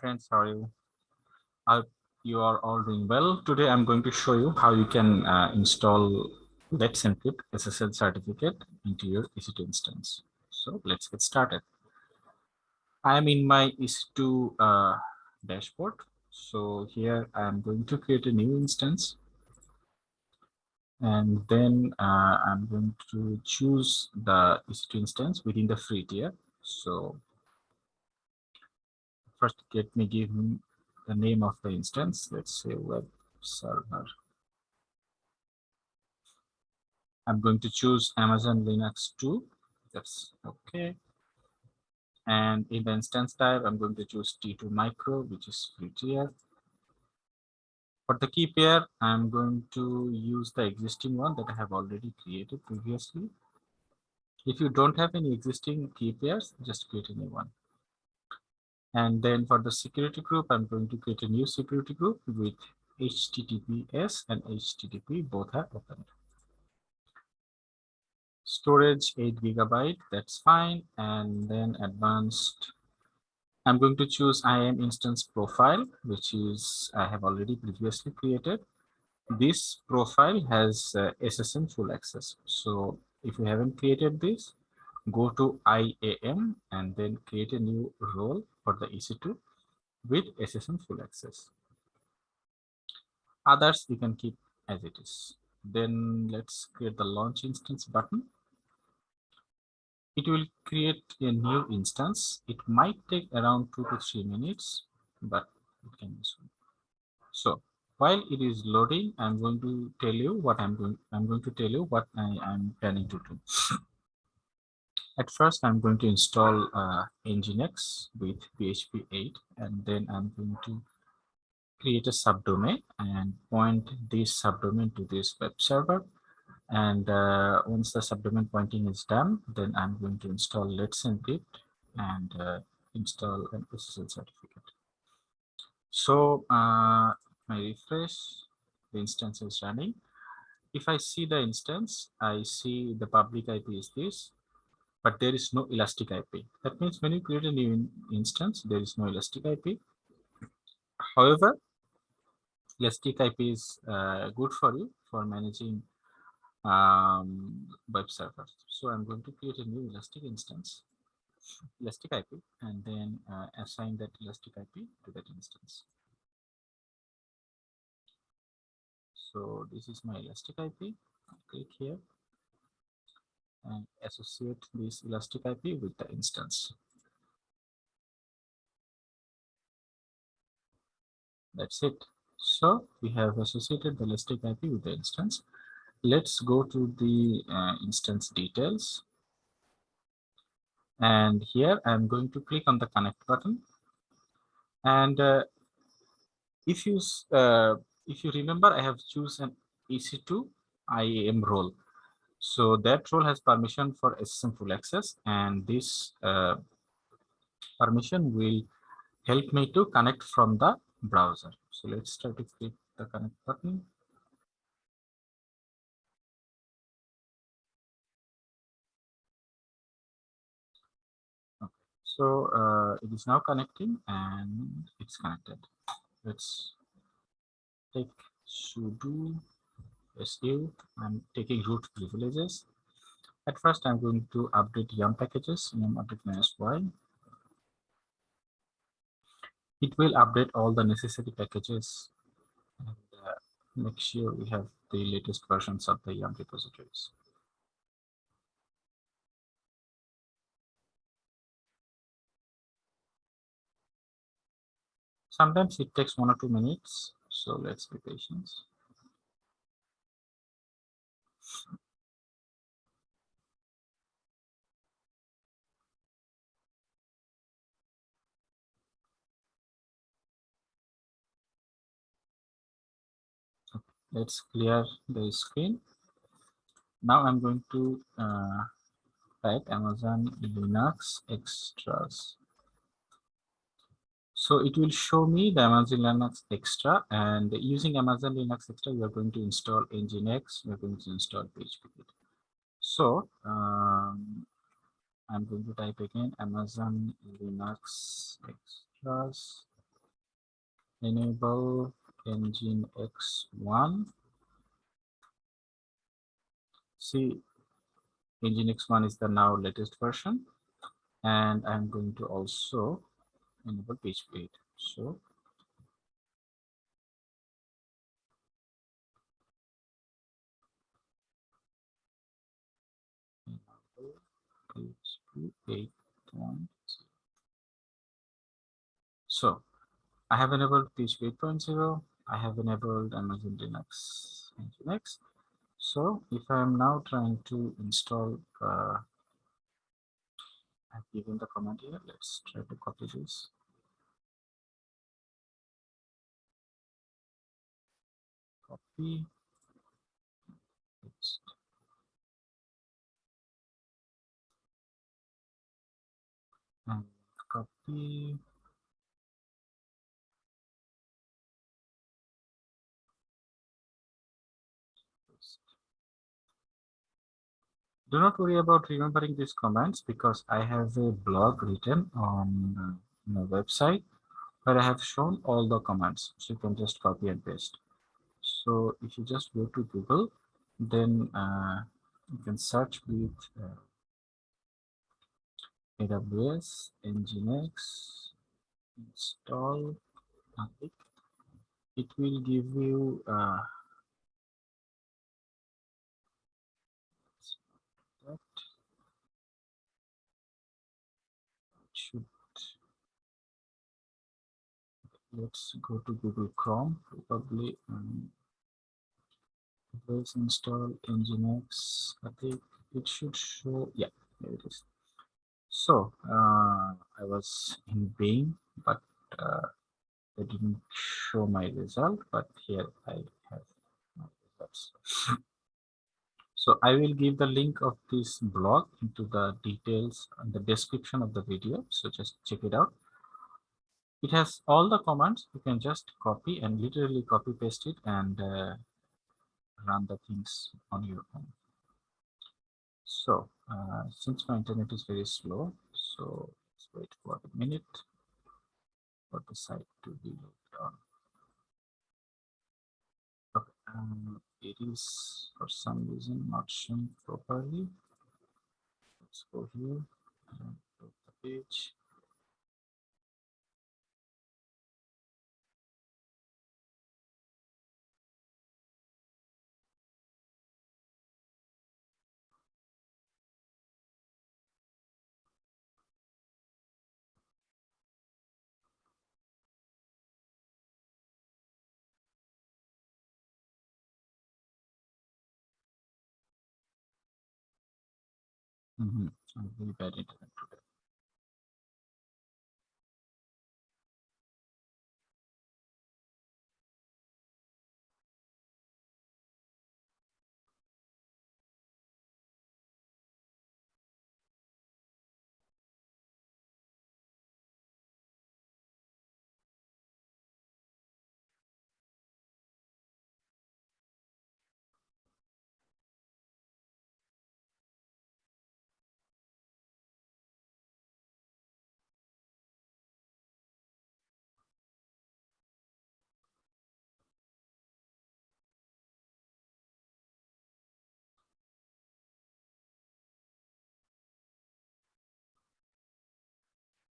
Friends, how are you? I hope you are all doing well. Today I'm going to show you how you can uh, install Let's Encrypt SSL certificate into your EC2 instance. So let's get started. I am in my EC2 uh, dashboard. So here I'm going to create a new instance. And then uh, I'm going to choose the EC2 instance within the free tier. So first let me give the name of the instance. Let's say web server. I'm going to choose amazon linux 2 that's okay. And in the instance type i'm going to choose t2 micro which is free tier for the key pair i'm going to use the existing one that i have already created previously. If you don't have any existing key pairs just create a new one and then for the security group, I'm going to create a new security group with HTTPS and HTTP both are opened. Storage 8 gigabyte, that's fine. And then advanced, I'm going to choose IAM instance profile, which is I have already previously created. This profile has uh, SSM full access. So if you haven't created this, go to IAM and then create a new role for the EC2 with SSM full access. Others you can keep as it is. Then let's create the launch instance button. It will create a new instance. It might take around two to three minutes, but it can be soon. So while it is loading, I'm going to tell you what I'm going. I'm going to tell you what I am planning to do. At first, I'm going to install uh, Nginx with PHP 8, and then I'm going to create a subdomain and point this subdomain to this web server. And uh, once the subdomain pointing is done, then I'm going to install Let's Encrypt and uh, install an SSL certificate. So uh, I refresh, the instance is running. If I see the instance, I see the public IP is this, but there is no elastic IP. That means when you create a new instance, there is no elastic IP. However, elastic IP is uh, good for you for managing um, web servers. So I'm going to create a new elastic instance, elastic IP, and then uh, assign that elastic IP to that instance. So this is my elastic IP. I'll click here and associate this elastic IP with the instance. That's it. So we have associated the elastic IP with the instance. Let's go to the uh, instance details. And here I'm going to click on the connect button. And uh, if you uh, if you remember, I have chosen EC2 IAM role. So that role has permission for SSM full access and this uh, permission will help me to connect from the browser. So let's try to click the connect button. So uh, it is now connecting and it's connected. Let's take sudo su. I'm taking root privileges. At first, I'm going to update yum packages, yum update minus y. It will update all the necessary packages and uh, make sure we have the latest versions of the yum repositories. Sometimes it takes one or two minutes, so let's be patient. Let's clear the screen. Now i'm going to uh, type amazon linux extras. So it will show me the amazon linux extra and using amazon linux extra we are going to install nginx we're going to install php so um, i'm going to type again amazon linux extras. Enable nginx1 see nginx1 is the now latest version and i'm going to also enable page 8 so PHP 8.0 so I have enabled PHP 8.0. I have enabled Amazon Linux Linux. So if I am now trying to install, uh, I've given the command here. Let's try to copy this. Copy. And copy. Do not worry about remembering these commands because I have a blog written on uh, my website where I have shown all the commands. So you can just copy and paste. So if you just go to Google, then uh, you can search with uh, AWS, Nginx, install, it will give you uh, that should let's go to Google Chrome probably um, let's install nginx. I think it should show yeah there it is. So uh, I was in Bing but uh, it didn't show my result but here I have my results. So I will give the link of this blog into the details and the description of the video so just check it out it has all the commands. You can just copy and literally copy paste it and uh, run the things on your own. So uh, since my internet is very slow so let's wait for a minute for the site to be loaded on. Okay um, it is for some reason not showing properly. Let's go here and the page Mm -hmm. Very bad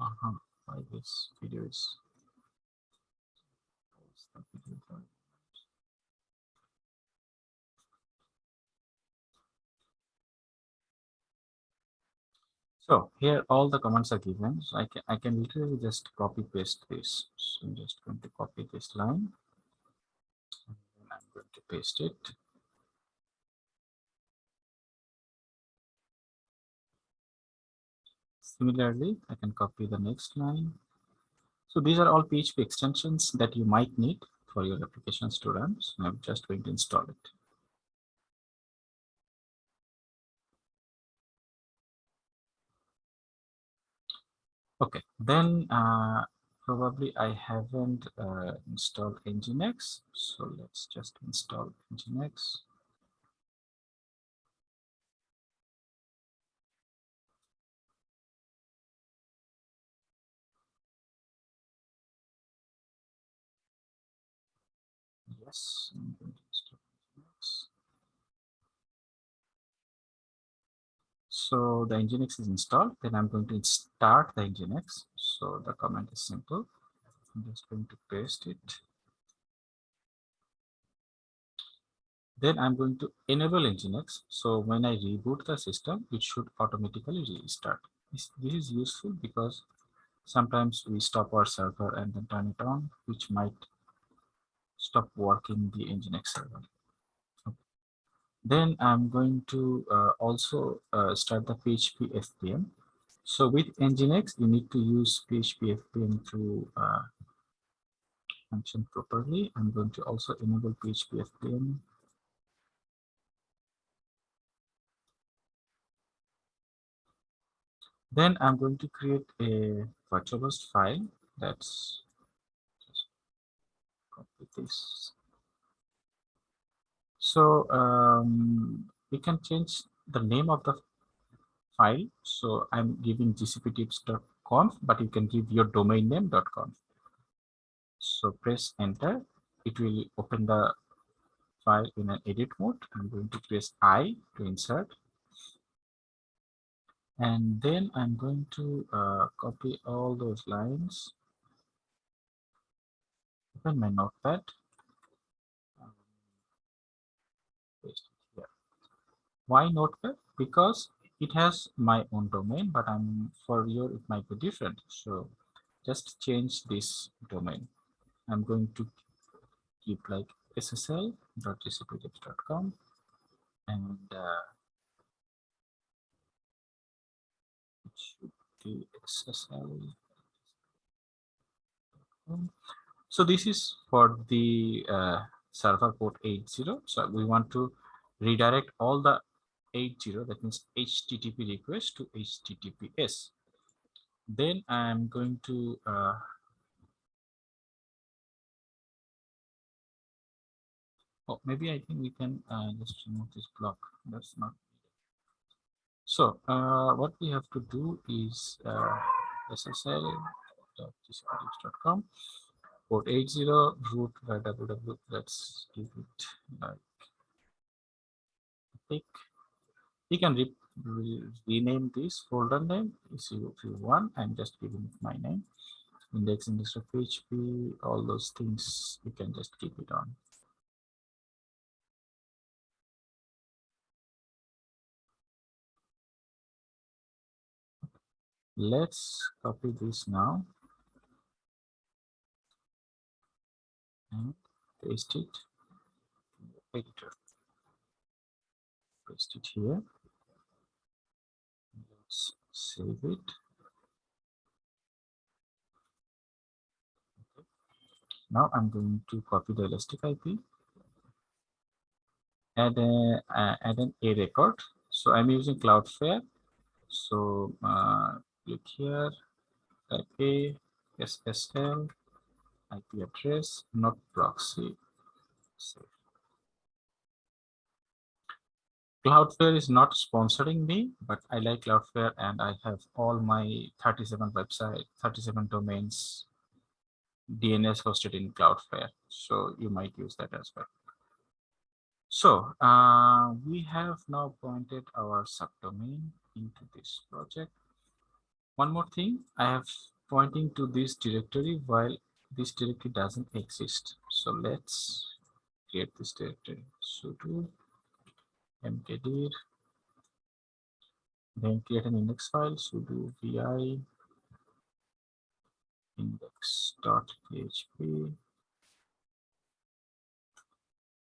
Uh -huh. Why this video is so here all the commands are given. So i can i can literally just copy paste this. So i'm just going to copy this line. And i'm going to paste it Similarly, I can copy the next line. So these are all PHP extensions that you might need for your applications to run. So I'm just going to install it. Okay, then uh, probably I haven't uh, installed Nginx. So let's just install Nginx. Yes. So the Nginx is installed. Then I'm going to start the Nginx. So the command is simple. I'm just going to paste it. Then I'm going to enable Nginx. So when I reboot the system, it should automatically restart. This, this is useful because sometimes we stop our server and then turn it on, which might stop working the Nginx server. Then I'm going to uh, also uh, start the PHP FPM. So with Nginx, you need to use PHP FPM to uh, function properly. I'm going to also enable PHP FPM. Then I'm going to create a virtual host file that's this. So um, we can change the name of the file. So I'm giving gcptips.conf, but you can give your domain name.conf. So press enter. It will open the file in an edit mode. I'm going to press I to insert. And then I'm going to uh, copy all those lines. Open my notepad. Why notepad? Because it has my own domain, but I'm for you it might be different. So just change this domain. I'm going to keep like ssl.gcptips.com and uh, it should be ssl. So this is for the uh, server port 80. So we want to redirect all the 80 that means http request to https then i'm going to uh, oh maybe i think we can uh, just remove this block. That's not so uh, what we have to do is uh, ssl.gcptips.com port 80 root www let's give it like pick you can re re rename this folder name if you, if you want i'm just giving it my name. Index index of php all those things you can just keep it on. Let's copy this now and paste it. In the editor paste it here. Let's save it. Now i'm going to copy the elastic ip add a uh, add an a record. So i'm using cloudflare. So uh, click here. Type a ssl ip address not proxy Cloudflare is not sponsoring me, but I like Cloudflare and I have all my 37 website, 37 domains DNS hosted in Cloudflare. So you might use that as well. So uh, we have now pointed our subdomain into this project. One more thing, I have pointing to this directory while this directory doesn't exist. So let's create this directory. sudo mkdir then create an index file sudo vi index.php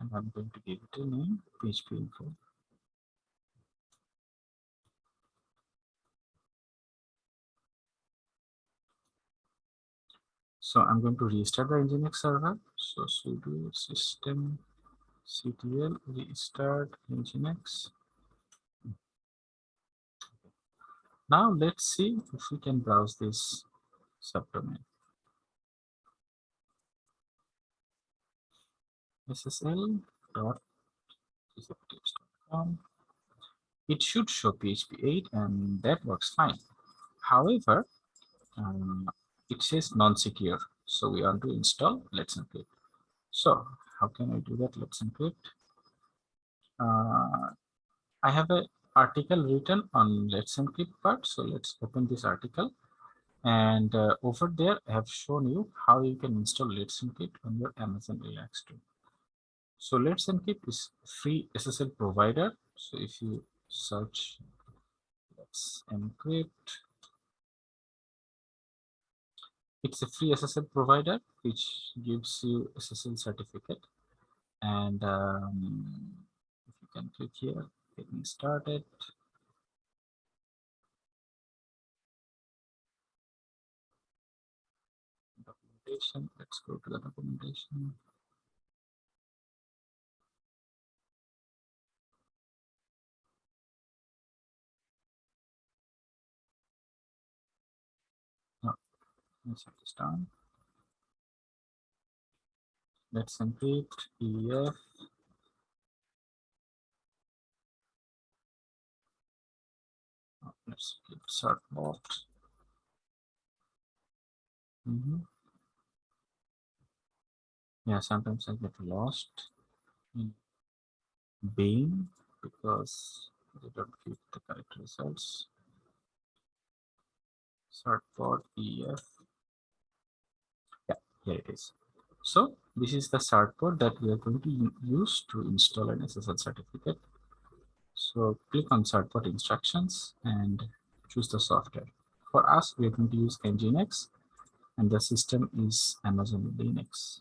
and I'm going to give it a name php info so I'm going to restart the Nginx server. So sudo system ctl restart nginx. Now let's see if we can browse this subdomain. Ssl.gcptips.com it should show php 8 and that works fine. However um, it says non-secure so we want to install Let's Encrypt so how can I do that? Let's encrypt. Uh, I have an article written on Let's Encrypt part. So let's open this article. And uh, over there, I have shown you how you can install Let's Encrypt on your Amazon Relax 2. So Let's Encrypt is free SSL provider. So if you search Let's Encrypt, it's a free SSL provider which gives you SSL certificate. And um, if you can click here, getting started. Documentation, let's go to the documentation. Let's have this. Let's encrypt EFF let's keep certbot. Mm -hmm. Yeah, sometimes I get lost in Bing because they don't give the correct results. Certbot EFF. Here it is. So this is the certbot that we are going to use to install an SSL certificate. So click on certbot instructions and choose the software. For us, we're going to use Nginx and the system is Amazon Linux.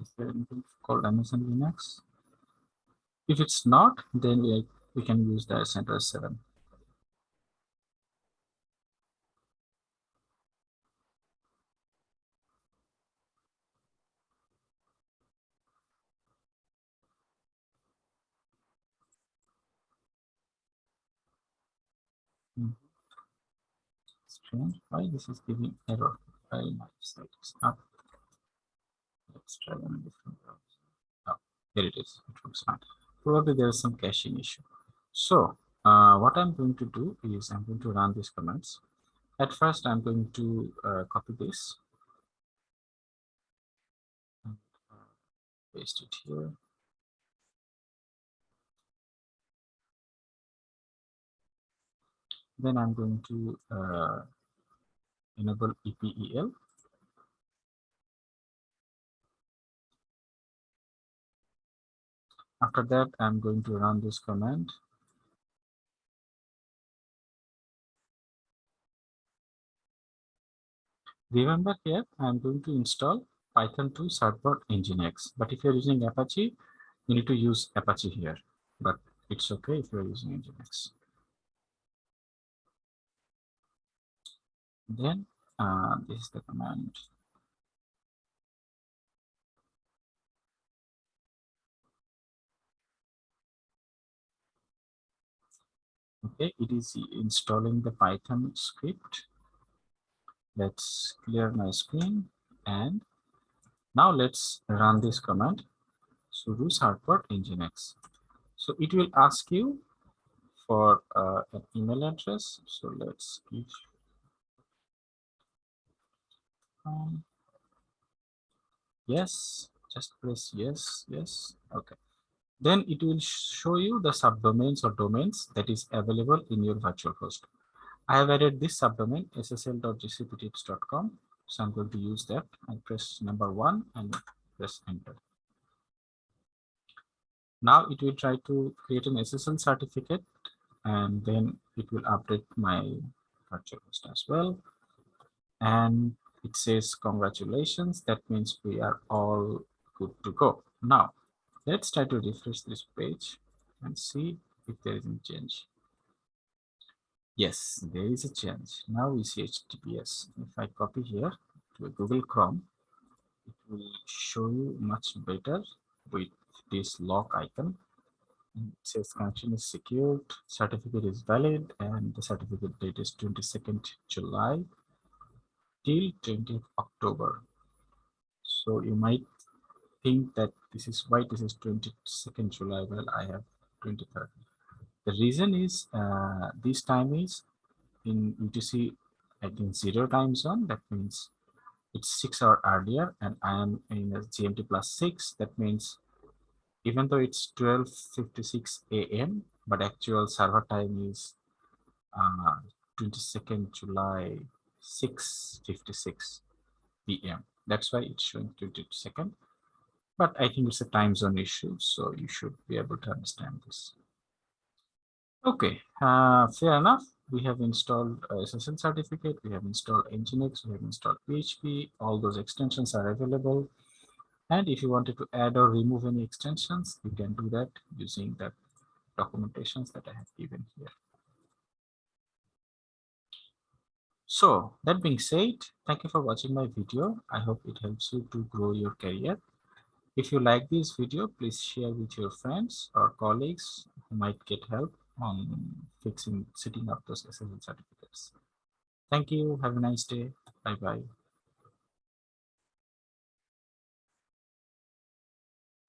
Is there anything called Amazon Linux? If it's not, then we, we can use the CentOS 7. Strange. Why this is giving error? Why my site is up? Let's try on a different browser. Oh, here it is. It looks fine. Probably there is some caching issue. So uh, what i'm going to do is i'm going to run these commands. At first i'm going to uh, copy this. And uh, paste it here then I'm going to uh, enable EPEL. After that, I'm going to run this command. Remember here, I'm going to install Python 2 Certbot Nginx. But if you're using Apache, you need to use Apache here. But it's okay if you're using Nginx. Then uh, this is the command okay it is installing the python script. Let's clear my screen and now let's run this command sudo certbot nginx. So it will ask you for uh, an email address. So let's give um, yes just press yes yes okay. Then it will show you the subdomains or domains that is available in your virtual host. I have added this subdomain ssl.gcptips.com so i'm going to use that and press number one and press enter. Now it will try to create an ssl certificate and then it will update my virtual host as well. And it says congratulations that means we are all good to go. Now let's try to refresh this page and see if there is any change. Yes there is a change. Now we see https if i copy here to google chrome it will show you much better with this lock icon. It says connection is secured certificate is valid and the certificate date is 22nd july till 20th October. So you might think that this is why this is 22nd July. Well, I have 23rd. The reason is uh, this time is in UTC, I think zero time zone. That means it's six hour earlier and I am in GMT plus six. That means even though it's 12.56 a.m., but actual server time is uh, 22nd July 6.56 p.m. That's why it's showing 22nd. But I think it's a time zone issue, so you should be able to understand this. Okay, uh, fair enough. We have installed SSL certificate, we have installed Nginx, we have installed PHP, all those extensions are available. And if you wanted to add or remove any extensions, you can do that using the documentations that I have given here. So that being said, thank you for watching my video. I hope it helps you to grow your career. If you like this video, please share with your friends or colleagues who might get help on fixing, setting up those SSL certificates. Thank you. Have a nice day. Bye-bye.